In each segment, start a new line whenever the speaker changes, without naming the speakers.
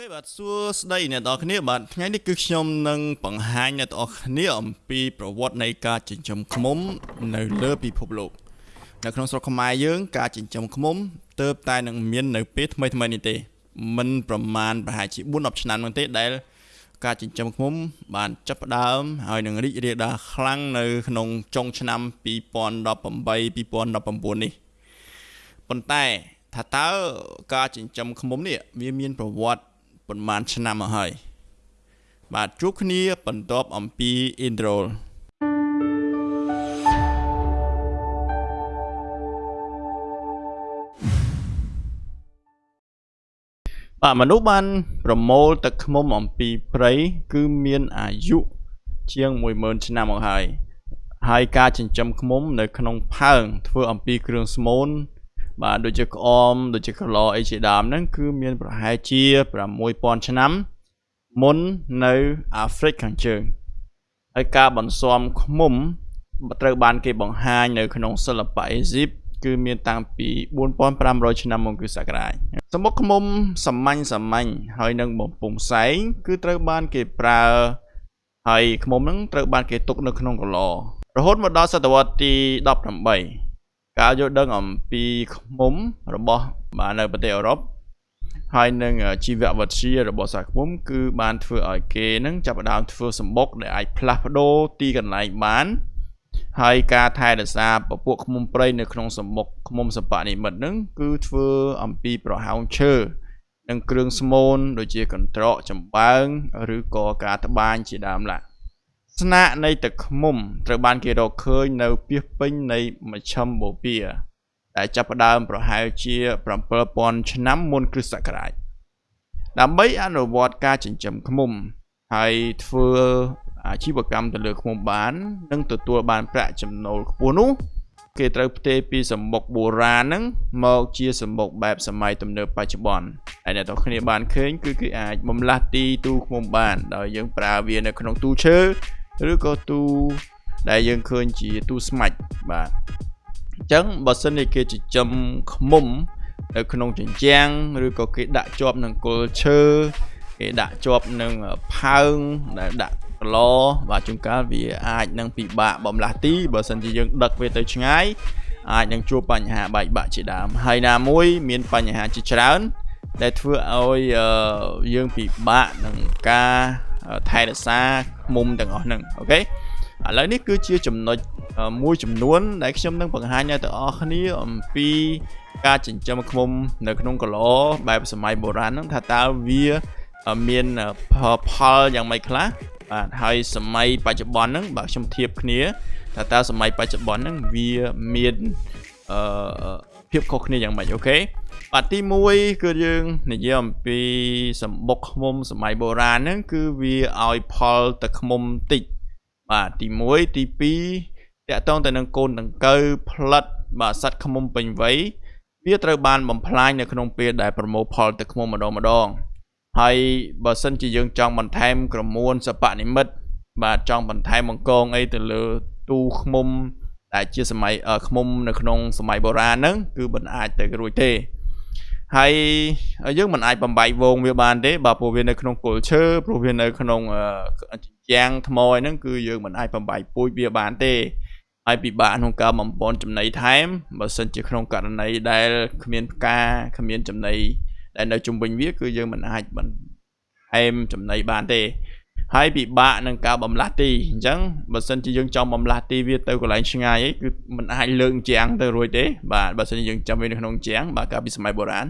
ខេបាទសួស្តីអ្នកនរគ្នាបាទថ្ងៃនេះគឺខ្ញុំនឹងបង្ហាញអ្នកនរគ្នាអំពីប្រវត្តិនៃការចិញ្ចឹមឃ្មុំ នៅលើពិភពលោកនៅក្នុងស្រុកខ្មែរយើង ការចិញ្ចឹមឃ្មុំទើបតែនឹងមាននៅពេលថ្មីថ្មីនេះទេមិនប្រមាណប្រហែលជា4-10ឆ្នាំនោះទេដែល ការចិញ្ចឹមឃ្មុំ បានចាប់ផ្ដើមហើយនឹងរីករាលដាលខ្លាំងនៅក្នុងចុងឆ្នាំ2018 2019នេះប៉ុន្តែថាតើការចិញ្ចឹមឃ្មុំនេះវាមានប្រវត្តិ ប៉ុន្មានឆ្នាំមកហើយបាទជួបគ្នាបន្ទាប់អំពី intro បាទមនុស្សបានប្រមូលទឹកឃ្មុំអំពីព្រៃគឺមានអាយុជាង10000ឆ្នាំមកហើយហើយការចិញ្ចឹមឃ្មុំនៅក្នុងផើងធ្វើអំពីគ្រឿងស្មូន បាទដូចជាក្អមដូចជាកឡអីជាដើមហ្នឹងគឺមានប្រហែលជា6000ឆ្នាំមុននៅអាហ្វ្រិកខាងជើងហើយការបន្ស៊ាំឃ្មុំត្រូវបានគេបង្ហាញនៅក្នុងសិល្បៈអេស៊ីបគឺមានតាំងពី4500ឆ្នាំមុនគ្រិស្តសករាជសំបុកឃ្មុំសាមញ្ញសាមញ្ញហើយនឹងបំពង់ផ្សែងគឺត្រូវបានគេប្រើហើយឃ្មុំហ្នឹងត្រូវបានគេទុកនៅក្នុងកឡរហូតមកដល់សតវត្សទី18 ការយល់ដឹងអំពីឃ្មុំរបស់បាទនៅប្រទេសអឺរ៉ុបហើយនឹងជីវវិទ្យារបស់សាឃ្មុំគឺបានធ្វើឲ្យគេនឹងចាប់ផ្ដើមធ្វើសម្បុកដែលអាចផ្លាស់ប្ដូរទីកន្លែងបានហើយការថែរក្សាពពួកឃ្មុំព្រៃនៅក្នុងសម្បុកឃ្មុំសបនិមិត្តនឹងគឺធ្វើអំពីប្រហោងឈើនិងគ្រឿងស្មូនដូចជាកន្ត្រកចំបើង ឬក៏ការត្បាញជាដើមឡា ស្នាកនៃទឹកឃ្មុំត្រូវបានគេរកឃើញនៅពាសពេញនៃមជ្ឈិមបូព៌ាដែលចាប់ផ្ដើមប្រហែលជា7000ឆ្នាំមុនគ្រិស្តសករាជដើម្បីអនុវត្តការចិញ្ចឹមឃ្មុំ ហើយធ្វើអាជីវកម្មទៅលើឃ្មុំបាននិងទទួលបានប្រាក់ចំណូលខ្ពស់នោះគេត្រូវផ្ទេរពីសម្បុកបុរាណហ្នឹងមកជាសម្បុកបែបសម័យទំនើបបច្ចុប្បន្នហើយអ្នកទាំងគ្នាបានឃើញគឺគេអាចបំលាស់ទីទូឃ្មុំបានដោយយើងប្រើវានៅក្នុងទូឈើ ឬក៏ទូដែលយើងឃើញជាទូស្មាច់បាទអញ្ចឹងបើសិនជាគេចិញ្ចឹមឃ្មុំនៅក្នុងជញ្ជាំងឬក៏គេដាក់ជាប់នឹងគល់ឈើគេដាក់ជាប់នឹងផើងដែលដាក់កឡបាទជួនកាលវាអាចនឹងពិបាកបំលាស់ទីបើសិនជាយើងដឹកវាទៅឆ្ងាយអាចនឹងជួបបញ្ហាបែកបាក់ជាដើមហើយណាមួយ មានបញ្ហាជាច្រើន ដែលធ្វើឲ្យយើងពិបាកនឹងការថែរក្សា មុំទាំងអស់ហ្នឹងអូខេឥឡូវនេះគឺជាចំណុចមួយចំនួនដែលខ្ញុំនឹងបង្ហាញដល់អ្នកទាំងអស់គ្នាអំពីការចិញ្ចឹមឃ្មុំនៅក្នុងកឡបែបសម័យបុរាណហ្នឹងថាតើវាមានផលយ៉ាងម៉េចខ្លះបាទហើយសម័យបច្ចុប្បន្នហ្នឹងបើខ្ញុំធៀបគ្នាថាតើសម័យបច្ចុប្បន្នហ្នឹងវាមានអឺ ភាពខុសគ្នាយ៉ាងម៉េចអូខេបាទទី1គឺយើងនិយាយអំពីសម្បុកឃ្មុំសម័យបុរាណហ្នឹងគឺវាឲ្យផលទឹកឃ្មុំតិចបាទទី1ទី2តកតងទៅនឹងកូនដង្កូវផ្លិតបាទសัตว์ឃ្មុំពេញវ័យវាត្រូវបានបំផ្លាញនៅក្នុងពេលដែលប្រមូលផលទឹកឃ្មុំម្ដងម្ដងហើយបើសិនជាយើងចង់បន្ថែមក្រមួនសពនិមិត្តបាទចង់បន្ថែមបង្កងអីទៅលើទូឃ្មុំ ដែលជាសម័យឃ្មុំនៅក្នុងសម័យបុរាណហ្នឹងគឺមិនអាចទៅរួចទេហើយយើងមិនអាចបំបែកវងវាបានទេបើព្រោះវានៅក្នុងគល់ឈើព្រោះវានៅក្នុងជញ្ជាំងថ្មហ្នឹងគឺយើងមិនអាចបំបែកពូជវាបានទេហើយពិបាកក្នុងការបំពន់ចំណីថែមបើសិនជាក្នុងករណីដែលគ្មានផ្កាគ្មានចំណីដែលនៅជុំវិញវាគឺយើងមិនអាចបន្ថែមចំណីបានទេ ហើយពិបាកនឹងការបំលាស់ទីអញ្ចឹងបើសិនជាយើងចង់បំលាស់ទីវាទៅកន្លែងឆ្ងាយអីគឺมันអាចលើកជាងទៅរួចទេបាទបើសិនជាយើងចាំវានៅក្នុងជាងបាទកាលពីសម័យបុរាណ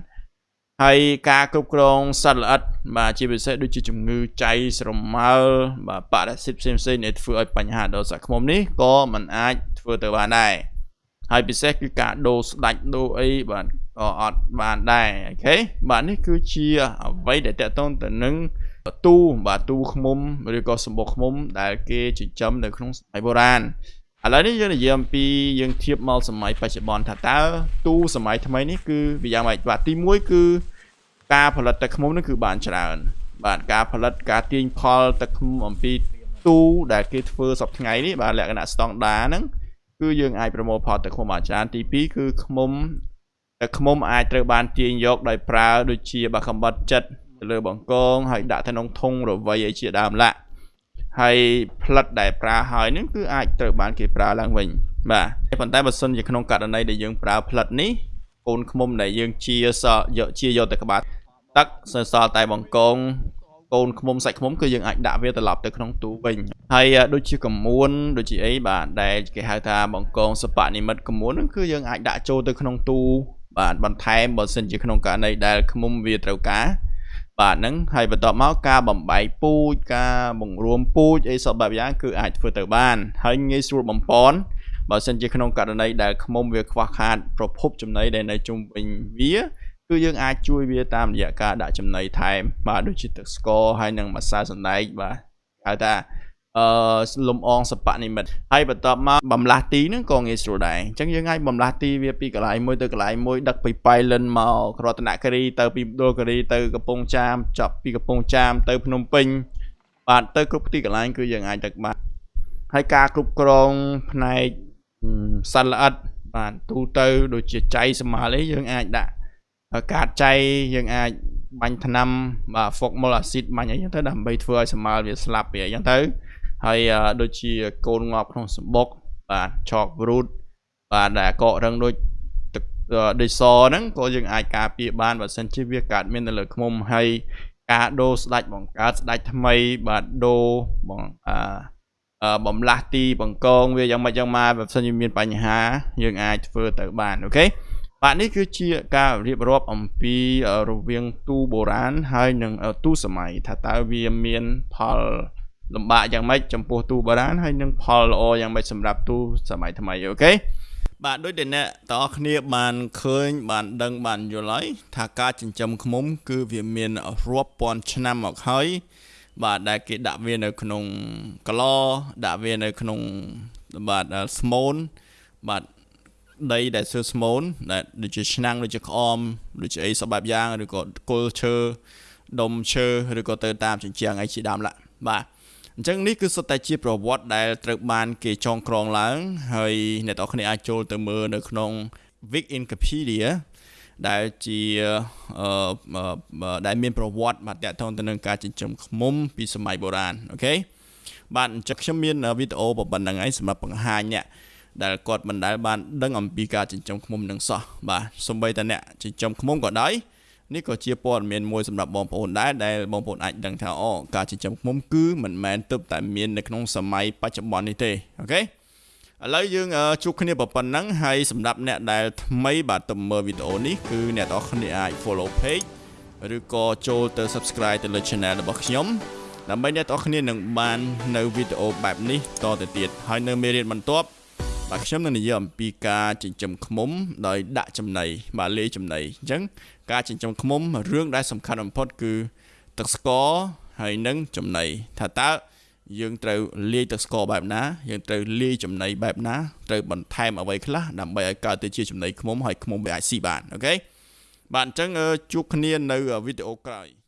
ហើយការគ្រប់គ្រងសត្វល្អិតបាទជាពិសេសដូចជាជំងឺចៃស្រមើលបាទបរសិតផ្សេងផ្សេងដែលធ្វើឲ្យបញ្ហាដល់សាក់ឃ្មុំនេះក៏มันអាចធ្វើទៅបានដែរហើយពិសេសគឺការដូរស្ដាច់ដូរអីបាទ ក៏អត់បានដែរអូខេបាទនេះគឺជាអ្វីដែលតកតងទៅនឹងទូបាទទូឃ្មុំឬក៏សម្បុកឃ្មុំ ដែលគេចិញ្ចឹមនៅក្នុងសម័យបុរាណឥឡូវនេះយើងនិយាយអំពីយើងធៀបមកសម័យបច្ចុប្បន្នថាតើទូសម័យថ្មីនេះគឺវាយ៉ាងម៉េចបាទទី1គឺការផលិតទឹកឃ្មុំនេះគឺបានច្រើន បាទការផលិតការទាញផលទឹកឃ្មុំអំពីទូដែលគេធ្វើសពថ្ងៃនេះបាទលក្ខណៈស្តង់ដាហ្នឹងគឺយើងអាចប្រមូលផលទឹកឃ្មុំបានច្រើនទី2គឺឃ្មុំទឹក ឃ្មុំអាចត្រូវបានទាញយកដោយប្រើដូចជាបាកំបិតចិត្តទៅលើបង្កងហើយដាក់ទៅក្នុងធុងរវៃអីជាដើមឡាក់ហើយផ្លិតដែលប្រើហើយនឹងគឺអាចត្រូវបានគេប្រើឡើងវិញបាទប៉ុន្តែបើសិនជាក្នុងករណីដែលយើងប្រើផ្លិតនេះកូនឃ្មុំដែលយើងជាសយកជាយកទៅក្បាលទឹកសសល់តែបង្កងកូនឃ្មុំសាច់ឃ្មុំគឺយើងអាចដាក់វាត្រឡប់ទៅក្នុងទូវិញហើយដូចជាកមួនដូចជាអីបាទដែលគេហៅថាបង្កងសបនិមិត្តកមួនហ្នឹងគឺយើងអាចដាក់ចូលទៅក្នុងទូ បាទបន្ថែមបើសិនជាក្នុងករណីដែលឃ្មុំវាត្រូវការបាទហ្នឹងហើយបន្ទាប់មកការបំបែកពូជការបង្រួមពូជអីសពបែបយ៉ាងគឺអាចធ្វើទៅបាន ហើយងាយស្រួលបំពន់បើសិនជាក្នុងករណីដែលឃ្មុំវាខ្វះខាតប្រភពចំណីដែលនៅជុំវិញវាគឺយើងអាចជួយវាតាមរយៈការដាក់ចំណីថែមបាទដូចជាទឹកស្ករហើយនិងម្សៅសណ្តែកបាទហៅថា អឺលំអងសបនិមិត្តហើយបន្ទាប់មកបំលាស់ទីហ្នឹងក៏ងាយស្រួលដែរអញ្ចឹងយើងអាចបំលាស់ទីវាពីកន្លែងមួយទៅកន្លែងមួយដឹកពីប៉ៃលិនមករតនគិរីទៅពីដូលគិរីទៅកំពង់ចាមចប់ពីកំពង់ចាមទៅភ្នំពេញបាទទៅគ្រប់ទីកន្លែងគឺយើងអាចដឹកបានហើយការគ្រប់គ្រងផ្នែកសត្វល្អិតបាទទូទៅដូចជាចៃសម្មាលអីយើងអាចដាក់កាតចៃយើងអាចបាញ់ថ្នាំបាទ formal acid បាញ់អីចឹងទៅដើម្បីធ្វើឲ្យសម្មាលវាស្លាប់វាអញ្ចឹងទៅ ហើយដូចជាកូនងាប់ក្នុងសម្បុកបាទ chalk root បាទដែលកករឹងដូចទឹកដូចសហ្នឹងក៏យើងអាចការពារបានបើសិនជាវាកើតមាននៅលើឃុំហើយការដូរស្ដាច់បង្កើតស្ដាច់ថ្មីបាទដូរបងអាបំលាស់ទីបង្កងវាយ៉ាងម៉េចយ៉ាងម៉ាបើសិនជាមានបញ្ហា យើងអាចធ្វើទៅបាន OK បាទនេះគឺជាការរៀបរាប់អំពីរវាងទូបុរាណហើយនិងទូសម័យថាតើវាមានផល លំបាកយ៉ាងម៉េចចំពោះទូបុរាណហើយនឹងផលល្អយ៉ាងម៉េចសម្រាប់ទូសម័យថ្មី OK បាទដូចដែលអ្នកទាំងអស់គ្នាបានឃើញ បានដឹងបានយល់ហើយថាការចិញ្ចឹមឃ្មុំ គឺវាមានរាប់ពាន់ឆ្នាំមកហើយបាទដែលគេដាក់វានៅក្នុងក្លដាក់វានៅក្នុងបាទស្មូនបាទដីដែលសើស្មូនដែលដូចជាឆ្នាំងដូចជាក្អមដូចជាអីសបែបយ៉ាងឬក៏គល់ឈើដុំឈើឬក៏ទៅតាមជញ្ជាំងអីជាដើមឡាបាទ អញ្ចឹងនេះគឺសុទ្ធតែជាប្រវត្តិដែលត្រូវបានគេចងក្រងឡើង ហើយអ្នកទាំងគ្នាអាចចូលទៅមើលនៅក្នុង Wikipedia ដែលជាអឺដែលមានប្រវត្តិបាទតកតងទៅនឹងការចិញ្ចឹមឃ្មុំពីសម័យបុរាណអូខេបាទអញ្ចឹងខ្ញុំមានវីដេអូប៉ុណ្្នឹងហើយសម្រាប់បង្ហាញអ្នកដែលគាត់មិនដែលបានដឹងអំពីការចិញ្ចឹមឃ្មុំនឹងសោះបាទសំបីតអ្នកចិញ្ចឹមឃ្មុំក៏ដោយ នេះក៏ជាព័ត៌មានមួយសម្រាប់បងប្អូនដែរដែលបងប្អូនអាចដឹងថាអូការចិញ្ចឹមឃ្មុំគឺមិនមែនទើបតែមាននៅក្នុងសម័យបច្ចុប្បន្ននេះទេអូខេឥឡូវយើងជួបគ្នាប៉ុណ្ណឹងហើយសម្រាប់អ្នកដែលថ្មីបាទទៅមើលវីដេអូនេះគឺអ្នកទាំងអស់គ្នាអាច follow page ឬក៏ចូលទៅ subscribe ទៅលើ channel របស់ខ្ញុំដើម្បីអ្នកទាំងអស់គ្នានឹងបាននៅវីដេអូបែបនេះតទៅទៀតហើយនៅមេរៀនបន្ទាប់ បាទខ្ញុំនឹងនិយាយអំពីការចិញ្ចឹមឃ្មុំដោយដាក់ចំណីបាទលាយចំណីអញ្ចឹងការចិញ្ចឹមឃ្មុំរឿងដែលសំខាន់បំផុតគឺទឹកស្ករហើយនិងចំណីថាតើយើងត្រូវលាយទឹកស្ករបែបណាយើងត្រូវលាយចំណីបែបណាត្រូវបន្ថែមអ្វីខ្លះដើម្បីឲ្យកើតទៅជាចំណីឃ្មុំហើយឃ្មុំវាអាចស៊ីបានអូខេបាទអញ្ចឹងជួបគ្នានៅវីដេអូក្រោយ